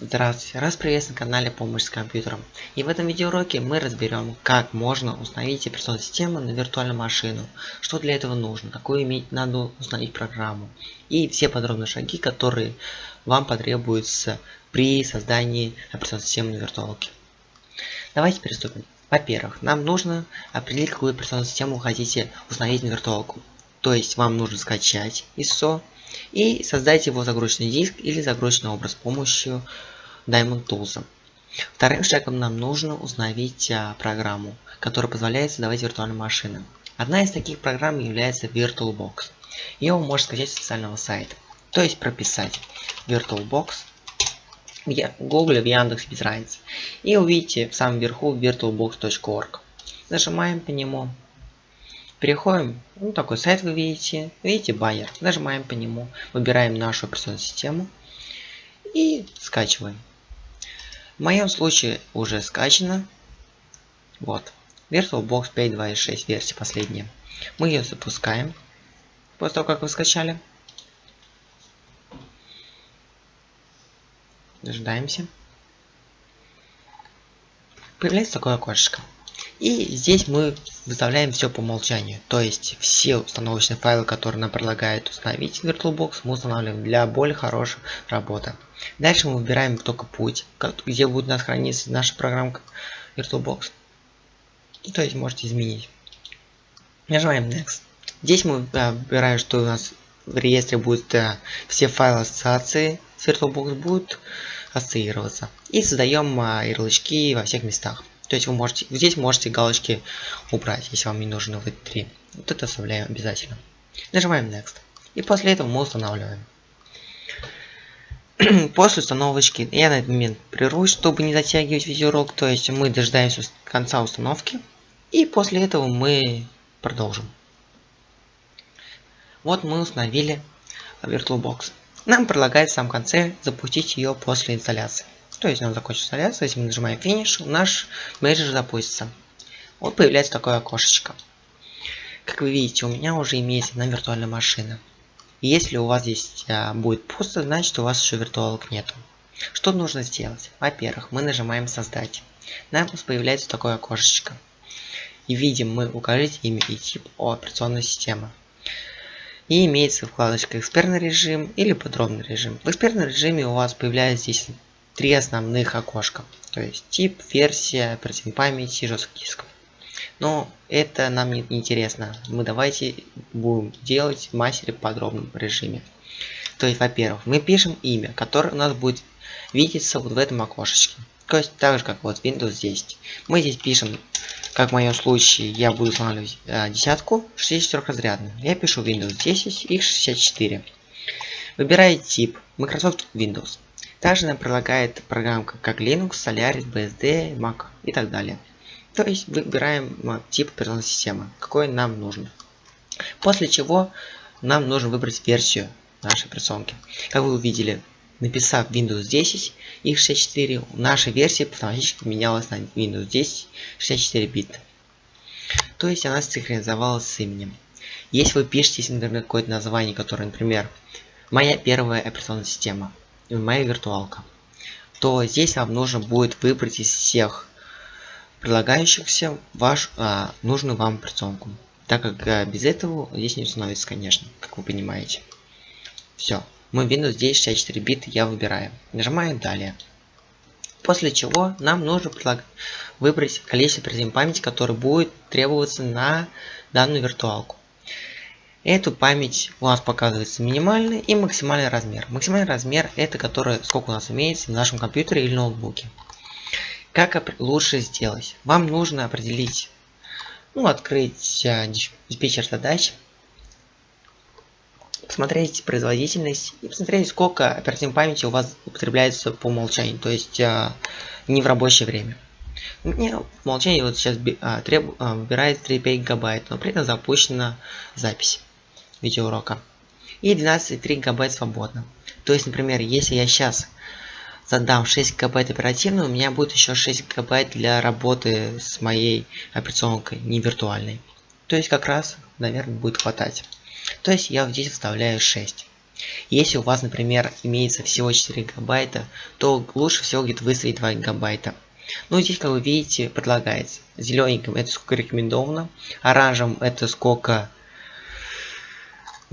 Здравствуйте, раз приветствую на канале Помощь с компьютером. И в этом видеоуроке мы разберем, как можно установить операционную систему на виртуальную машину, что для этого нужно, какую иметь надо установить программу и все подробные шаги, которые вам потребуются при создании операционной системы на виртуалке. Давайте приступим. Во-первых, нам нужно определить, какую операционную систему вы хотите установить на виртуалку. То есть вам нужно скачать ISO и создать его загрузочный диск или загрузочный образ с помощью Diamond Tools. Вторым шагом нам нужно установить а, программу, которая позволяет создавать виртуальные машины. Одна из таких программ является VirtualBox. Ее вы можете скачать с официального сайта. То есть прописать VirtualBox в Google, в Яндекс, без разницы. И увидите в самом верху virtualbox.org. Нажимаем по нему. Переходим, ну такой сайт вы видите, видите байер, нажимаем по нему, выбираем нашу операционную систему и скачиваем. В моем случае уже скачано. Вот. VirtualBox 5.2.6 версия последняя. Мы ее запускаем. После того, как вы скачали. Дожидаемся. Появляется такое окошко. И здесь мы выставляем все по умолчанию. То есть все установочные файлы, которые нам предлагает установить VirtualBox, мы устанавливаем для более хорошей работы. Дальше мы выбираем только путь, где будет у нас храниться наша программка VirtualBox. И, то есть можете изменить. Нажимаем Next. Здесь мы а, выбираем, что у нас в реестре будет а, все файлы ассоциации с VirtualBox будут ассоциироваться. И создаем а, ярлычки во всех местах. То есть вы можете, здесь можете галочки убрать, если вам не нужны вот три. Вот это оставляем обязательно. Нажимаем Next. И после этого мы устанавливаем. после установочки я на этот момент прервусь, чтобы не затягивать видеоурок. То есть мы дожидаемся конца установки. И после этого мы продолжим. Вот мы установили VirtualBox. Нам предлагает в самом конце запустить ее после инсталляции. То есть он закончится инсталляция, если мы нажимаем финиш, наш менеджер запустится. Вот появляется такое окошечко. Как вы видите, у меня уже имеется одна виртуальная машина. И если у вас здесь а, будет пусто, значит у вас еще виртуалок нету. Что нужно сделать? Во-первых, мы нажимаем создать. Нам появляется такое окошечко. И видим мы укажите имя и тип операционной системы. И имеется вкладочка экспертный режим или подробный режим. В экспертном режиме у вас появляется здесь три основных окошка. То есть тип, версия, оперативной памяти, жестких дисков. Но это нам не интересно. Мы давайте будем делать в мастере в подробном режиме. То есть, во-первых, мы пишем имя, которое у нас будет видеться вот в этом окошечке. То есть, так же, как вот Windows 10. Мы здесь пишем, как в моем случае, я буду устанавливать э, десятку 64 разрядную. Я пишу Windows 10 x64. Выбираю тип Microsoft Windows. Также нам предлагает программка как Linux, Solaris, BSD, Mac и так далее. То есть выбираем тип операционной системы, какой нам нужен. После чего нам нужно выбрать версию нашей операционки. Как вы увидели, написав Windows 10 x64, наша версия автоматически менялась на Windows 10 64 бита. То есть она синхронизовалась с именем. Если вы пишете, например, какое-то название, которое, например, моя первая операционная система, моя виртуалка, то здесь вам нужно будет выбрать из всех предлагающихся ваш а, нужную вам операционку. Так как а, без этого здесь не установится, конечно, как вы понимаете. Все. Мы Windows 10 64 бит я выбираю. Нажимаю далее. После чего нам нужно выбрать количество оперативной памяти, которое будет требоваться на данную виртуалку. Эту память у нас показывается минимальный и максимальный размер. Максимальный размер это который сколько у нас имеется в нашем компьютере или ноутбуке. Как лучше сделать? Вам нужно определить, ну, открыть а, диспетчер задач, посмотреть производительность и посмотреть, сколько оперативной памяти у вас употребляется по умолчанию, то есть а, не в рабочее время. У меня в умолчании вот сейчас а, треб, а, выбирает 3,5 гигабайт, но при этом запущена запись видеоурока. И 12,3 гигабайт свободно. То есть, например, если я сейчас задам 6 гигабайт оперативно, у меня будет еще 6 гигабайт для работы с моей операционкой, не виртуальной. То есть как раз, наверное, будет хватать. То есть я здесь вставляю 6. Если у вас, например, имеется всего 4 гигабайта, то лучше всего где-то выставить 2 гигабайта. Ну, здесь, как вы видите, предлагается. Зелененьким это сколько рекомендовано, оранжевым это сколько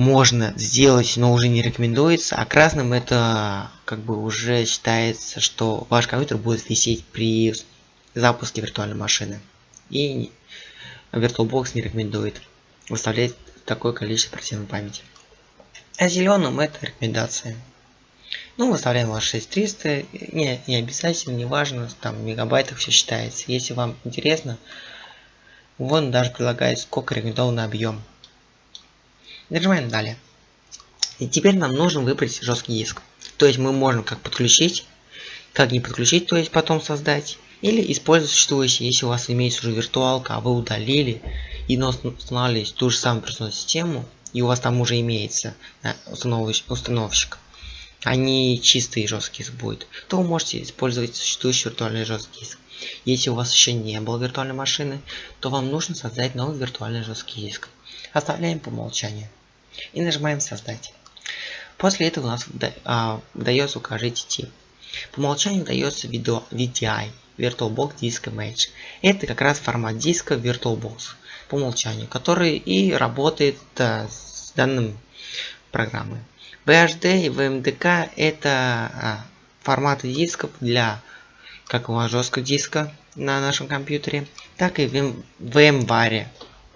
можно сделать, но уже не рекомендуется, а красным это как бы уже считается, что ваш компьютер будет висеть при запуске виртуальной машины. И VirtualBox не рекомендует выставлять такое количество оперативной памяти. А зеленым это рекомендация. Ну, выставляем вас 6300, не, не обязательно, не важно, там в мегабайтах все считается. Если вам интересно, вон даже предлагает сколько рекомендованный объем. Нажимаем далее. И теперь нам нужно выбрать жесткий диск. То есть мы можем как подключить, как не подключить, то есть потом создать. Или использовать существующий, если у вас имеется уже виртуалка, а вы удалили и устанавливаете ту же самую операционную систему, и у вас там уже имеется установщик, а не чистый жесткий диск будет, то вы можете использовать существующий виртуальный жесткий диск. Если у вас еще не было виртуальной машины, то вам нужно создать новый виртуальный жесткий диск. Оставляем по умолчанию. И нажимаем создать. После этого у нас а, выдается укажите тип. По умолчанию дается видео VDI, VirtualBox Disk Image. Это как раз формат диска VirtualBox по умолчанию, который и работает а, с данным программой. BHD и VMDK это а, форматы дисков для как у вас жесткого диска на нашем компьютере, так и в VMware.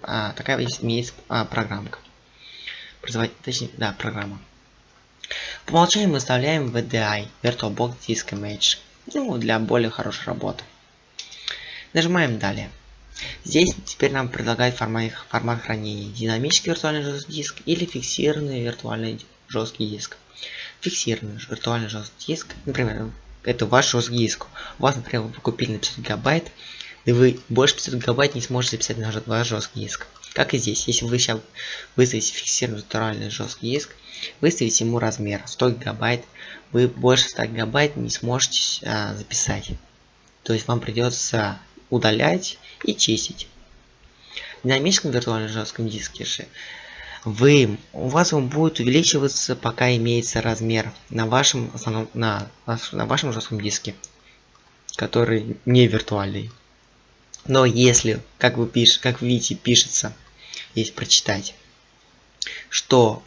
А, такая есть, есть а, программка. Точнее, да, программа. По умолчанию мы вставляем VDI, VirtualBox Disk Image, ну, для более хорошей работы. Нажимаем далее. Здесь теперь нам предлагает формат, формат хранения. Динамический виртуальный жесткий диск или фиксированный виртуальный жесткий диск. Фиксированный виртуальный жесткий диск, например, это ваш жесткий диск. У вас, например, вы купили на 500 гигабайт, и вы больше 500 гигабайт не сможете записать на ваш жесткий диск. Как и здесь, если вы сейчас выставите фиксированный виртуальный жесткий диск, выставите ему размер 100 гигабайт, вы больше 100 гигабайт не сможете а, записать. То есть вам придется удалять и чистить. В динамическом виртуальном жестком диске же вы, у вас он будет увеличиваться, пока имеется размер на вашем, основном, на, на вашем жестком диске, который не виртуальный. Но если, как вы, пиш, как видите, пишется, есть прочитать, что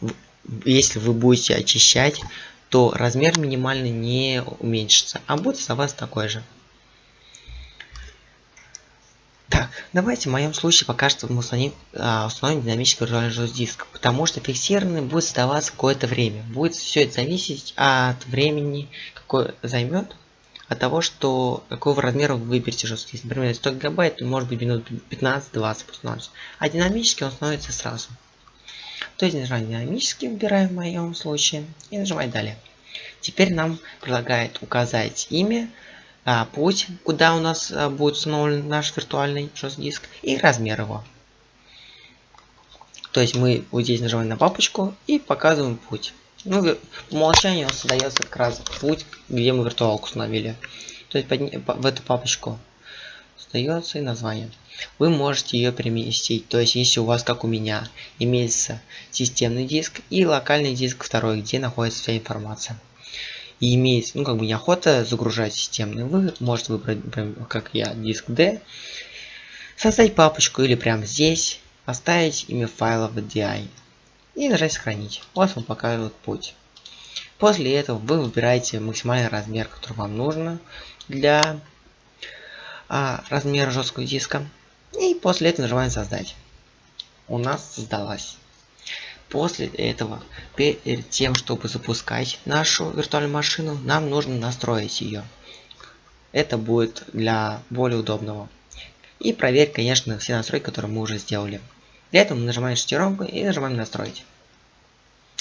если вы будете очищать, то размер минимальный не уменьшится, а будет оставаться такой же. Так, давайте в моем случае пока что мы установим, а, установим динамический виртуальный жесткий диск, потому что фиксированный будет оставаться какое-то время. Будет все это зависеть от времени, какое займет, от того, что какого размера вы выберете жесткий диск. Например, 100 гигабайт, то может быть минут 15-20 установится. А динамически он становится сразу. То есть нажимаем динамически, выбираем в моем случае, и нажимаем далее. Теперь нам предлагает указать имя, а, путь, куда у нас а, будет установлен наш виртуальный жесткий диск, и размер его. То есть мы вот здесь нажимаем на папочку и показываем путь. Ну, по умолчанию создается как раз путь, где мы виртуалку установили. То есть под, в эту папочку создается и название. Вы можете ее переместить. То есть, если у вас, как у меня, имеется системный диск и локальный диск второй, где находится вся информация и имеет, ну, как бы неохота загружать системный, вы можете выбрать, как я, диск D, создать папочку или прямо здесь, оставить имя файла в DI и нажать сохранить. У вас он показывает путь. После этого вы выбираете максимальный размер, который вам нужно для а, размера жесткого диска. И после этого нажимаем создать. У нас создалась. После этого, перед тем, чтобы запускать нашу виртуальную машину, нам нужно настроить ее. Это будет для более удобного. И проверить, конечно, все настройки, которые мы уже сделали. Для этого мы нажимаем шестеренку и нажимаем настроить.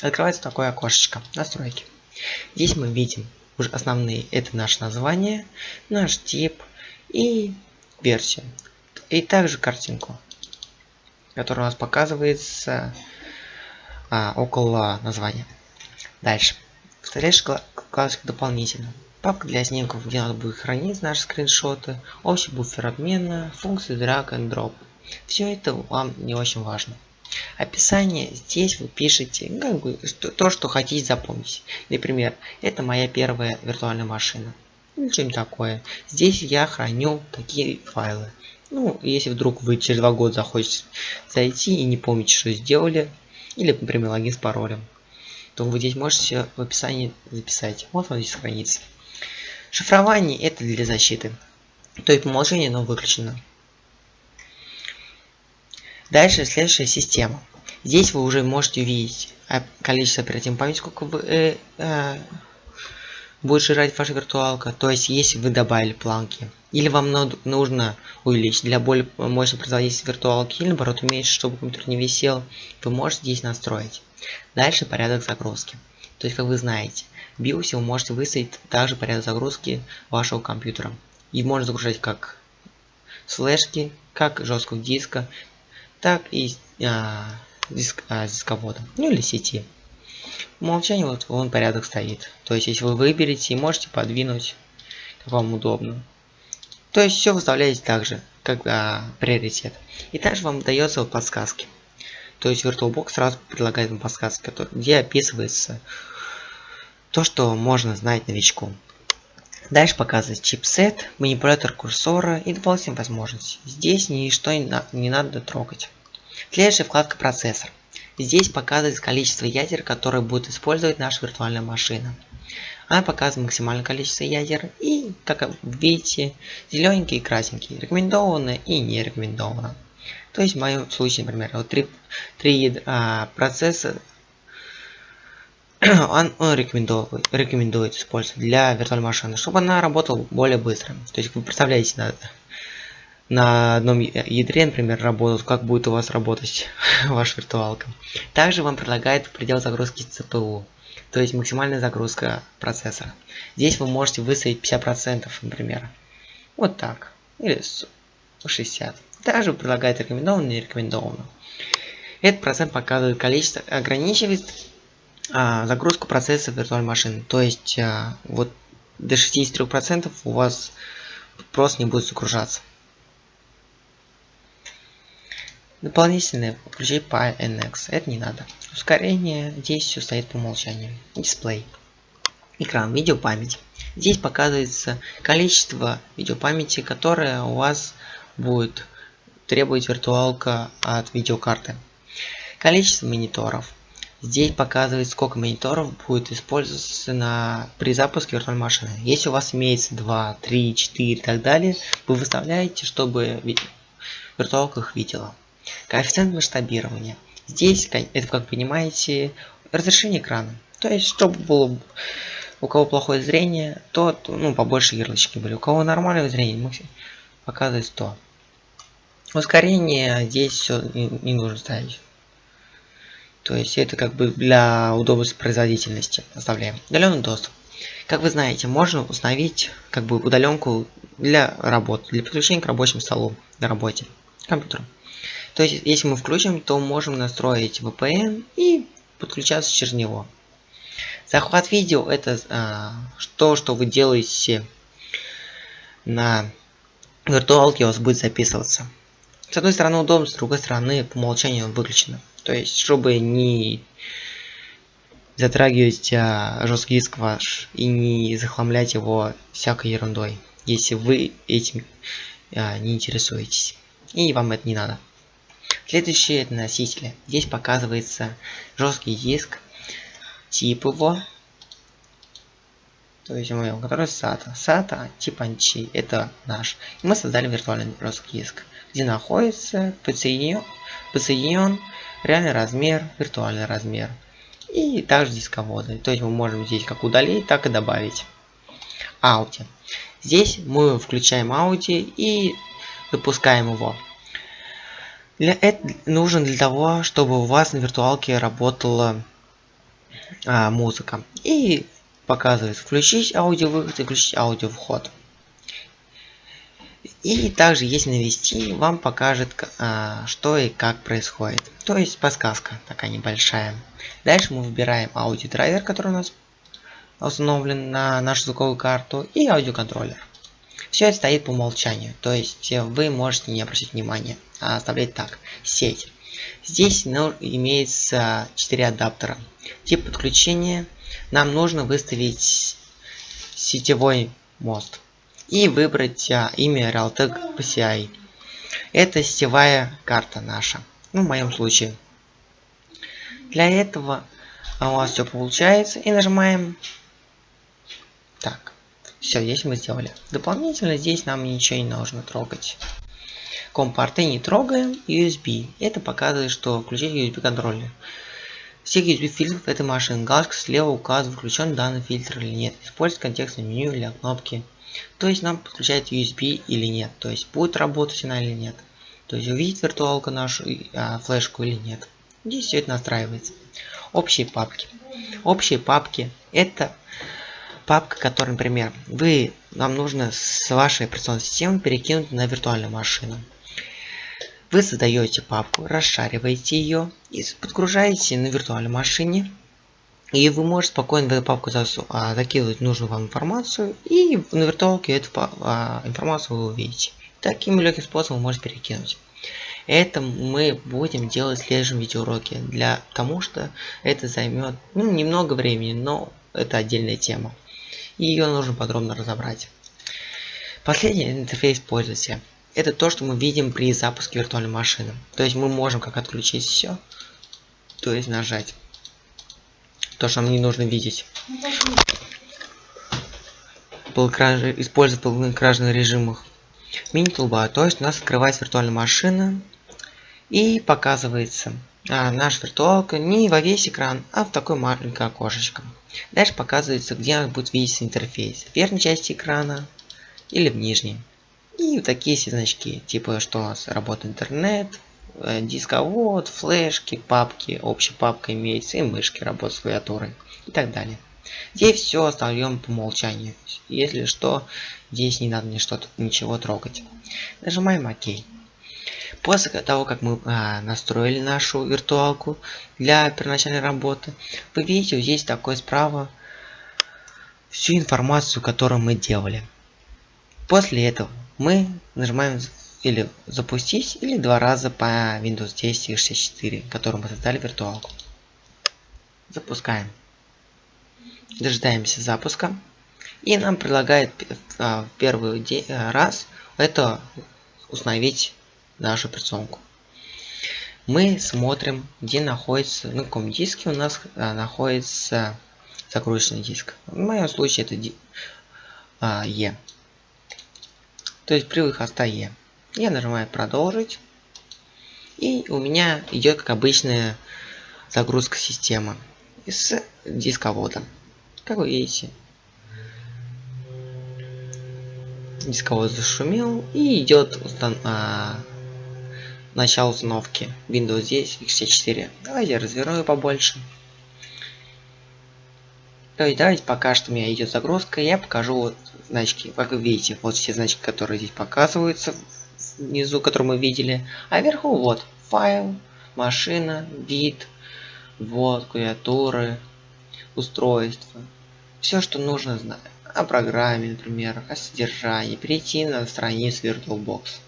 Открывается такое окошечко настройки. Здесь мы видим уже основные это наше название, наш тип и версию. И также картинку, которая у нас показывается а, около названия. Дальше. Вставляешь вкладочку дополнительно. Папка для снимков, где надо будет хранить наши скриншоты, общий буфер обмена, функции drag and drop. Все это вам не очень важно. Описание здесь вы пишете как бы то, что хотите запомнить. Например, это моя первая виртуальная машина. Или что-нибудь такое. Здесь я храню такие файлы. Ну, если вдруг вы через два года захочете зайти и не помните, что сделали, или, например, логин с паролем, то вы здесь можете в описании записать. Вот он здесь хранится. Шифрование это для защиты. То есть по умолчанию оно выключено. Дальше следующая система. Здесь вы уже можете увидеть количество оперативной памяти, сколько вы, э, э, будет жрать ваша виртуалка. То есть если вы добавили планки. Или вам нужно увеличить для более мощной производительности виртуалки, или наоборот уменьшить, чтобы компьютер не висел, вы можете здесь настроить. Дальше порядок загрузки. То есть, как вы знаете, в BIOS вы можете выставить также порядок загрузки вашего компьютера. И можно загружать как слэшки, как жесткого диска, так и а, диск, а, дисковода, ну или сети. По умолчанию вот он порядок стоит. То есть, если вы выберете, можете подвинуть, как вам удобно. То есть, все выставляете так же, как а, приоритет. И также вам дается вот подсказки. То есть VirtualBox сразу предлагает вам подсказки, где описывается то, что можно знать новичку. Дальше показывает чипсет, манипулятор курсора и дополнительные возможности. Здесь ничто не, на не надо трогать. Следующая вкладка процессор. Здесь показывается количество ядер, которые будет использовать наша виртуальная машина. Она показывает максимальное количество ядер и, как видите, зелененькие и красненькие, рекомендовано и не рекомендовано. То есть в моем случае, например, вот три, три а, процесса он, он рекомендует, рекомендует использовать для виртуальной машины, чтобы она работала более быстро. То есть вы представляете, на, на одном ядре, например, работают, как будет у вас работать ваша виртуалка. Также вам предлагает предел загрузки CPU, то есть максимальная загрузка процессора. Здесь вы можете выставить 50%, например. Вот так. Или 60. Также предлагает рекомендованно, не рекомендованно. Этот процент показывает количество, ограничивает а, загрузку процесса виртуальной машины. То есть а, вот до 63% у вас просто не будет загружаться. Дополнительное включить PyNX. Это не надо. Ускорение. Здесь все стоит по умолчанию. Дисплей. Экран. Видеопамять. Здесь показывается количество видеопамяти, которое у вас будет требовать виртуалка от видеокарты. Количество мониторов. Здесь показывает, сколько мониторов будет использоваться на, при запуске виртуальной машины. Если у вас имеется 2, 3, 4 и так далее, вы выставляете, чтобы виртуалка их видела. Коэффициент масштабирования. Здесь, это как понимаете, разрешение экрана. То есть, чтобы было у кого плохое зрение, то ну, побольше ярлычки были. У кого нормальное зрение, показывает 100. Ускорение здесь все не, не нужно ставить. То есть это как бы для удобства производительности оставляем. Удаленный доступ. Как вы знаете, можно установить как бы удаленку для работы, для подключения к рабочему столу на работе, компьютеру. То есть, если мы включим, то можем настроить VPN и подключаться через него. Захват видео это а, то, что вы делаете на виртуалке, у вас будет записываться. С одной стороны удобно, с другой стороны по умолчанию выключено. То есть, чтобы не затрагивать а, жесткий диск ваш и не захламлять его всякой ерундой, если вы этим а, не интересуетесь. И вам это не надо. Следующие это носители. Здесь показывается жесткий диск, тип его, то есть мы который SATA. SATA тип ANCHI, это наш. Мы создали виртуальный жесткий диск, где находится подсоединен, подсоединен реальный размер, виртуальный размер. И также дисководы. То есть мы можем здесь как удалить, так и добавить. Ауди. Здесь мы включаем Ауди и запускаем его. Для это нужен для того, чтобы у вас на виртуалке работала а, музыка. И показывает включить аудиовыход и включить аудиовход. И также, если навести, вам покажет, а, что и как происходит. То есть подсказка такая небольшая. Дальше мы выбираем аудиодрайвер, который у нас установлен на нашу звуковую карту, и аудиоконтроллер. Все это стоит по умолчанию, то есть вы можете не обращать внимания, а оставлять так. Сеть. Здесь ну, имеется 4 адаптера. Тип подключения. Нам нужно выставить сетевой мост и выбрать а, имя Realtek PCI. Это сетевая карта наша. Ну, в моем случае. Для этого а у вас все получается. И нажимаем. Так. Все, здесь мы сделали. Дополнительно здесь нам ничего не нужно трогать. Компорты не трогаем. USB. Это показывает, что включить USB контроллер. Всех USB фильтров этой машины. Галочка слева указывает, включен данный фильтр или нет. Использовать контекстное меню или кнопки. То есть нам подключать USB или нет. То есть будет работать она или нет. То есть увидеть виртуалку нашу а, флешку или нет. Здесь все это настраивается. Общие папки. Общие папки это папка, которая, например, вы нам нужно с вашей операционной системы перекинуть на виртуальную машину. Вы создаете папку, расшариваете ее и подгружаете на виртуальной машине. И вы можете спокойно в эту папку а, закидывать нужную вам информацию, и на виртуалке эту а, информацию вы увидите. Таким легким способом можете перекинуть. Это мы будем делать в следующем видеоуроке, для тому что это займет ну, немного времени, но это отдельная тема. И ее нужно подробно разобрать. Последний интерфейс пользователя. Это то, что мы видим при запуске виртуальной машины. То есть мы можем как отключить все, то есть нажать. То, что нам не нужно видеть. Использовать полноэкранных режимах мини-тулба, то есть у нас открывается виртуальная машина и показывается а, наш виртуалка не во весь экран, а в такое маленькое окошечко. Дальше показывается, где у нас будет видеть интерфейс. В верхней части экрана или в нижней. И вот такие все значки, типа что у нас работает интернет, дисковод, флешки, папки, общая папка имеется и мышки работают с клавиатурой и так далее. Здесь все оставим по умолчанию. Если что, здесь не надо мне что-то ничего трогать. Нажимаем ОК. После того, как мы а, настроили нашу виртуалку для первоначальной работы, вы видите, здесь такой справа всю информацию, которую мы делали. После этого мы нажимаем или запустить, или два раза по Windows 10 и 64, которым мы создали виртуалку. Запускаем дожидаемся запуска. И нам предлагает а, в первый э, раз это установить нашу операционку. Мы смотрим, где находится, на каком диске у нас а, находится загрузочный диск. В моем случае это а, E. То есть привод хоста E. Я нажимаю продолжить. И у меня идет как обычная загрузка системы с дисководом. Как вы видите, дисковод зашумел и идет устан а, начало установки Windows 10 x64. Давайте я разверну побольше. То есть давайте пока что у меня идет загрузка, я покажу вот значки. Как вы видите, вот все значки, которые здесь показываются внизу, которые мы видели. А вверху вот файл, машина, бит, вот клавиатуры, устройства все, что нужно знать о программе, например, о содержании, перейти на страницу VirtualBox.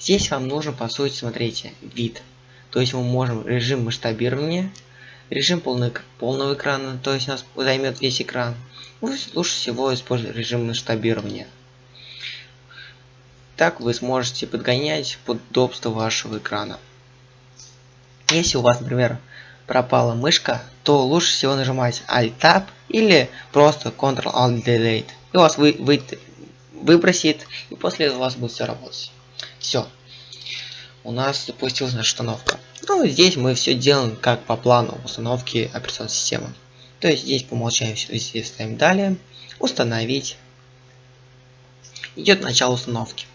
Здесь вам нужно, по сути, смотрите, вид. То есть мы можем режим масштабирования, режим полный, полного экрана, то есть у нас займет весь экран. Лучше всего использовать режим масштабирования. Так вы сможете подгонять под удобство вашего экрана. Если у вас, например, пропала мышка, то лучше всего нажимать Alt-Tab или просто Ctrl-Alt-Delete. И у вас вы, вы, выбросит, и после этого у вас будет все работать. Все. У нас запустилась наша установка. Ну, здесь мы все делаем как по плану установки операционной системы. То есть здесь по умолчанию все ставим далее. Установить. Идет начало установки.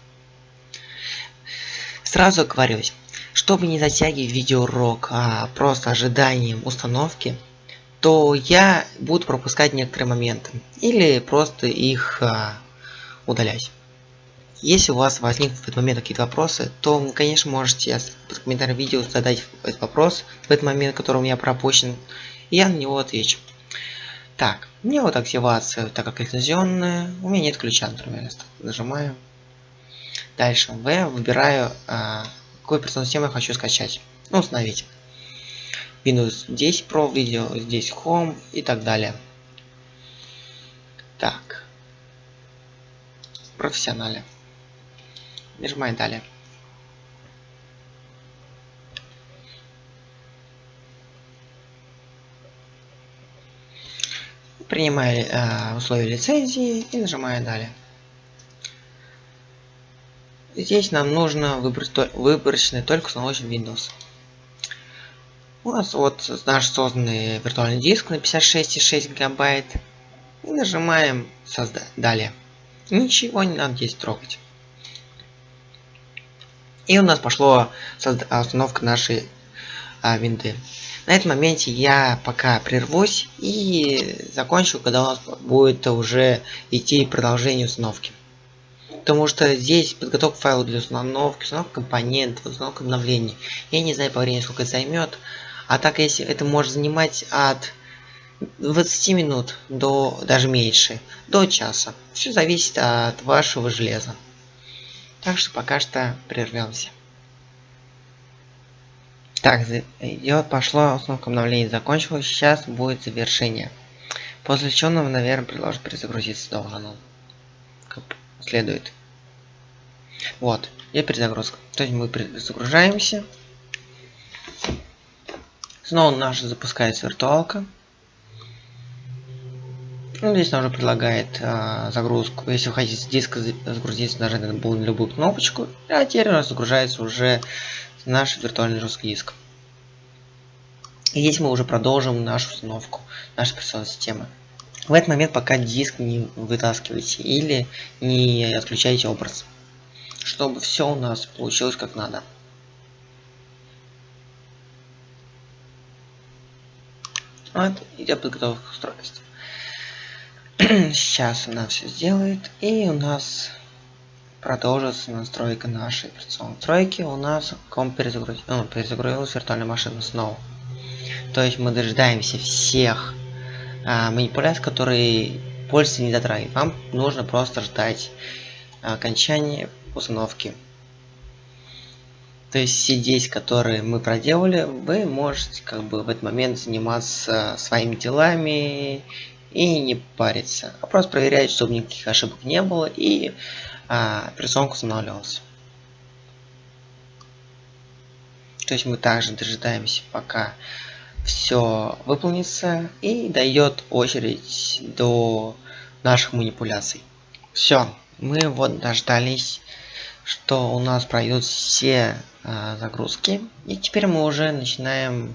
Сразу оговорюсь. Чтобы не затягивать видеоурок, а просто ожиданием установки, то я буду пропускать некоторые моменты или просто их а, удалять. Если у вас возникнут в этот момент какие-то вопросы, то вы, конечно, можете под комментарием видео задать этот вопрос в этот момент, который у меня пропущен, и я на него отвечу. Так, Мне вот активация, так как лицензионная, у меня нет ключа, например. Нажимаю. Дальше В выбираю, а, какую операционную систему я хочу скачать. Ну, установить. Windows 10 Pro, видео здесь Home и так далее. Так. Профессионале. Нажимаем далее. Принимаю э, условия лицензии и нажимаю далее. Здесь нам нужно выбрать выборочный только установочный Windows. У нас вот наш созданный виртуальный диск на 56,6 гигабайт. И нажимаем создать далее. Ничего не надо здесь трогать. И у нас пошло установка нашей а, винды. На этом моменте я пока прервусь и закончу, когда у нас будет уже идти продолжение установки. Потому что здесь подготовка файлов для установки, установка компонентов, установка обновлений. Я не знаю по времени, сколько это займет. А так, если это может занимать от 20 минут до даже меньше, до часа. Все зависит от вашего железа. Так что пока что прервемся. Так, идет, пошло, установка обновления закончилась, сейчас будет завершение. После чего нам, наверное, предложит перезагрузиться должен он. Следует. Вот, и перезагрузка. То есть мы загружаемся. Снова наша запускается виртуалка. Ну, здесь нам уже предлагает а, загрузку. Если вы хотите с диска загрузиться, нажать на любую кнопочку. А теперь у нас загружается уже наш виртуальный жесткий диск. И здесь мы уже продолжим нашу установку нашей операционной системы. В этот момент пока диск не вытаскивайте или не отключайте образ, чтобы все у нас получилось как надо. Вот, идет подготовка устройства. Сейчас она все сделает, и у нас продолжится настройка нашей операционной тройки. У нас комп перезагрузил, ну, перезагрузилась виртуальная машина снова. То есть мы дожидаемся всех а, манипуляций, которые пользователь не дотрагивает. Вам нужно просто ждать окончания установки. То есть все действия, которые мы проделали, вы можете как бы в этот момент заниматься своими делами и не париться. А просто проверять, чтобы никаких ошибок не было и а, операционка устанавливалась. То есть мы также дожидаемся, пока все выполнится и дает очередь до наших манипуляций. Все, мы вот дождались, что у нас пройдут все а, загрузки. И теперь мы уже начинаем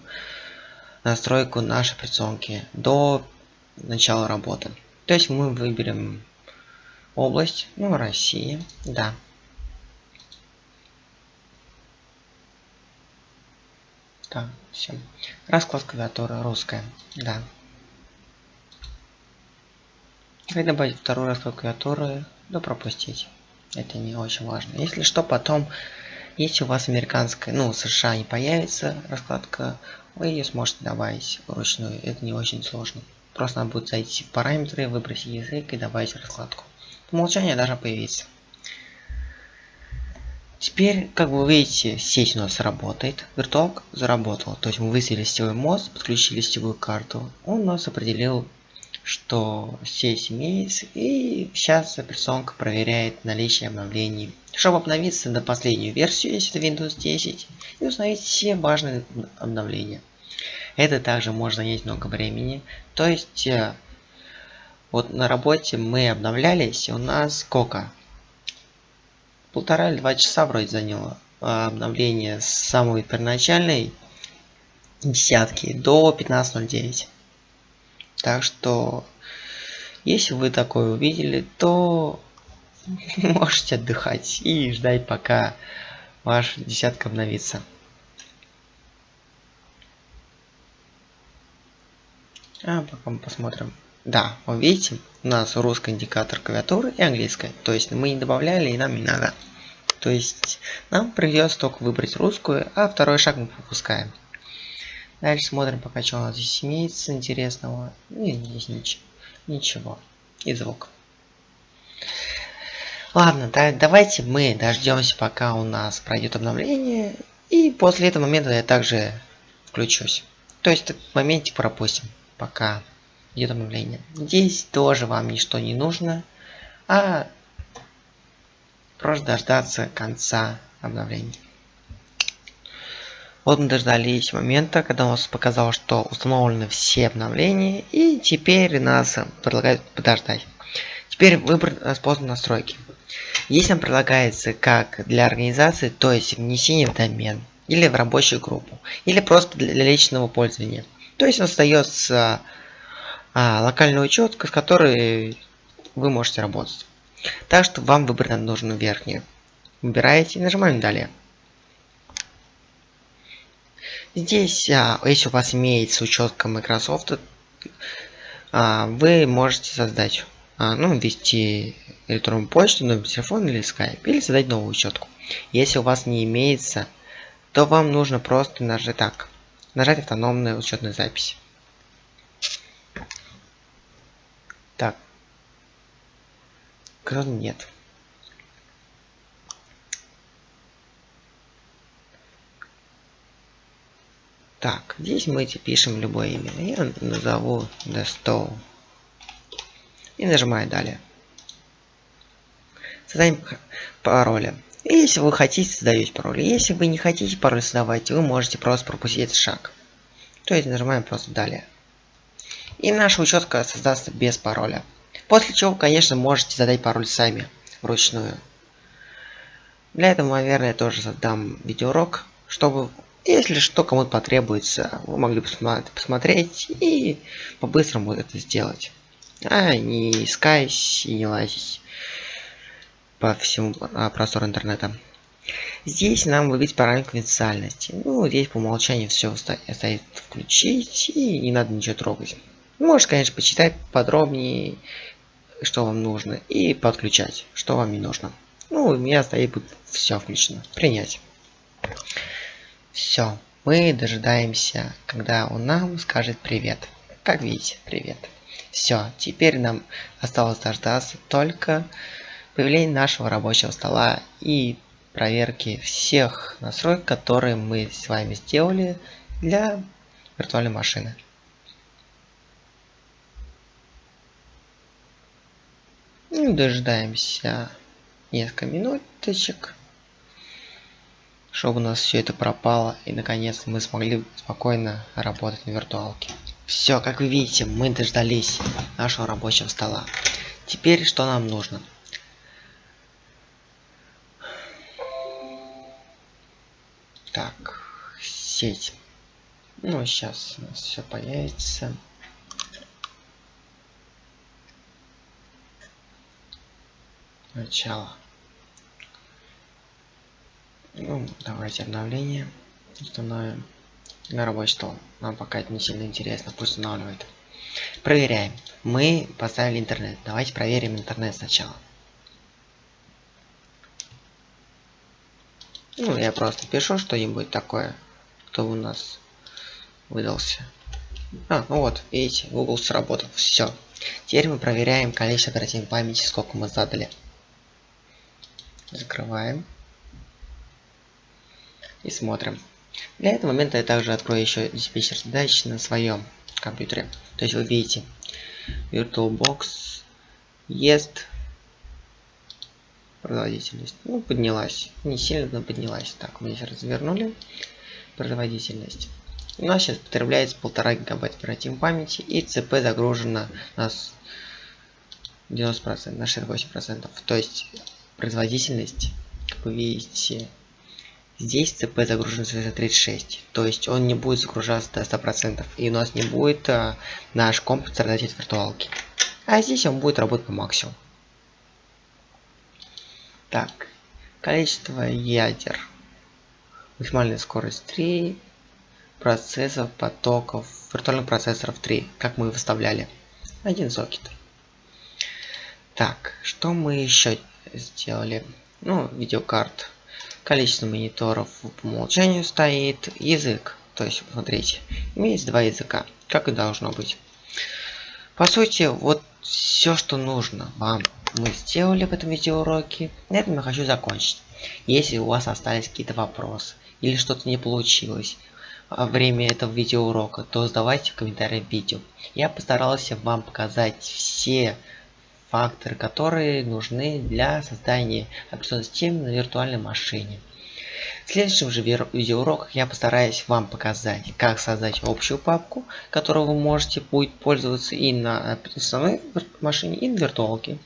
настройку нашей операционки до начала работы. То есть мы выберем область, ну, Россия, да. Так, все. Расклад клавиатуры русская, да. Как добавить второй расклад клавиатуры, да пропустить. Это не очень важно. Если что, потом, если у вас американская, ну, США не появится раскладка, вы ее сможете добавить вручную. Это не очень сложно. Просто надо будет зайти в параметры, выбрать язык и добавить раскладку. По умолчанию должна появиться. Теперь, как вы видите, сеть у нас работает. Виртуалка заработала. То есть мы выставили сетевой мост, подключили сетевую карту. Он у нас определил, что сеть имеется. И сейчас операционка проверяет наличие обновлений. Чтобы обновиться на последнюю версию, если это Windows 10, и установить все важные обновления. Это также может занять много времени. То есть, э, вот на работе мы обновлялись, у нас сколько? Полтора или два часа вроде заняло а, обновление с самой первоначальной десятки до 15.09. Так что, если вы такое увидели, то можете отдыхать и ждать, пока ваша десятка обновится. А пока мы посмотрим. Да, вы видите, у нас русский индикатор клавиатуры и английская. То есть мы не добавляли и нам не надо. То есть нам придется только выбрать русскую, а второй шаг мы пропускаем. Дальше смотрим пока что у нас здесь имеется интересного. Ну и здесь ничего. Ничего. И звук. Ладно, да, давайте мы дождемся, пока у нас пройдет обновление. И после этого момента я также включусь. То есть в моменте пропустим, пока обновление. Здесь тоже вам ничто не нужно, а просто дождаться конца обновления. Вот мы дождались момента, когда он показал, что установлены все обновления, и теперь нас предлагают подождать. Теперь выбор способ настройки. Здесь нам предлагается как для организации, то есть внесение в домен, или в рабочую группу, или просто для личного пользования. То есть остается а, локальная учетка, с которой вы можете работать. Так что вам выбрать нужно верхнюю. Выбираете и нажимаем далее. Здесь, а, если у вас имеется учетка Microsoft, а, вы можете создать, а, ну, ввести электронную почту, номер телефона или Skype, или создать новую учетку. Если у вас не имеется, то вам нужно просто нажать так, нажать автономную учетную запись. Так. Кто нет. Так, здесь мы пишем любое имя. Я назову Destow. И нажимаю далее. Создаем пароли. Если вы хотите, создаете пароль. Если вы не хотите пароль создавать, вы можете просто пропустить этот шаг. То есть нажимаем просто далее. И наша учетка создастся без пароля. После чего, конечно, можете задать пароль сами, вручную. Для этого, наверное, я тоже создам видеоурок, чтобы если что кому-то потребуется, вы могли посмотреть и по-быстрому это сделать. А не искать и не лазить по всему а, простору интернета. Здесь нам выбить параметр конфиденциальности. Ну, здесь по умолчанию все стоит включить и не надо ничего трогать. Можете, конечно, почитать подробнее, что вам нужно, и подключать, что вам не нужно. Ну, у меня стоит все включено. Принять. Все, мы дожидаемся, когда он нам скажет привет. Как видите, привет. Все, теперь нам осталось дождаться только появления нашего рабочего стола и проверки всех настроек, которые мы с вами сделали для виртуальной машины. Ну, дожидаемся несколько минуточек чтобы у нас все это пропало и наконец мы смогли спокойно работать на виртуалке. Все, как вы видите, мы дождались нашего рабочего стола. Теперь что нам нужно? Так, сеть. Ну, сейчас у нас все появится. Начало. Ну, давайте обновление установим на рабочий стол. Нам пока это не сильно интересно, пусть устанавливает. Проверяем. Мы поставили интернет. Давайте проверим интернет сначала. Ну, я просто пишу что-нибудь такое, кто у нас выдался. А, ну вот, видите, Google сработал. Все. Теперь мы проверяем количество оперативной памяти, сколько мы задали. Закрываем и смотрим. Для этого момента я также открою еще диспетчер задач на своем компьютере. То есть вы видите, VirtualBox есть производительность. Ну, поднялась. Не сильно, но поднялась. Так, мы здесь развернули. Производительность. У нас сейчас потребляется полтора гигабайта оперативной памяти и ЦП загружено у нас 90%, на 68%. То есть производительность, как вы видите, Здесь ЦП загружен 36, то есть он не будет загружаться до 100%, и у нас не будет а, наш комп страдать от виртуалки. А здесь он будет работать по максимуму. Так, количество ядер. Максимальная скорость 3, процессов, потоков, виртуальных процессоров 3, как мы выставляли. Один сокет. Так, что мы еще сделали? Ну, видеокарт количество мониторов по умолчанию стоит язык. То есть, смотрите, имеется два языка, как и должно быть. По сути, вот все, что нужно вам, мы сделали в этом видеоуроке. На этом я хочу закончить. Если у вас остались какие-то вопросы или что-то не получилось во время этого видеоурока, то задавайте в комментариях видео. Я постарался вам показать все факторы, которые нужны для создания операционной системы на виртуальной машине. В следующем же видеоуроках я постараюсь вам показать, как создать общую папку, которую вы можете будет пользоваться и на операционной машине, и на виртуалке.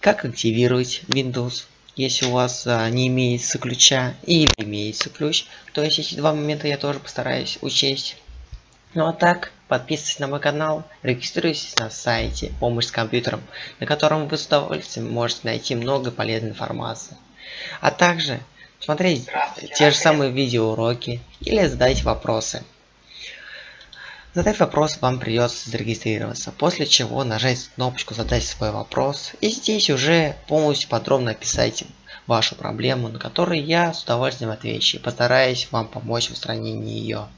Как активировать Windows, если у вас а, не имеется ключа или имеется ключ. То есть эти два момента я тоже постараюсь учесть. Ну а так, подписывайтесь на мой канал, регистрируйтесь на сайте «Помощь с компьютером», на котором вы с удовольствием можете найти много полезной информации. А также смотреть те же самые видеоуроки или задать вопросы. Задать вопрос вам придется зарегистрироваться, после чего нажать кнопочку задать свой вопрос и здесь уже полностью подробно описать вашу проблему, на которую я с удовольствием отвечу и постараюсь вам помочь в устранении ее.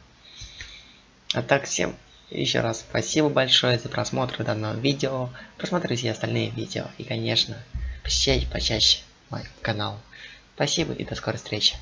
А так всем еще раз спасибо большое за просмотр данного видео, просмотрите остальные видео и конечно посещайте почаще мой канал. Спасибо и до скорой встречи.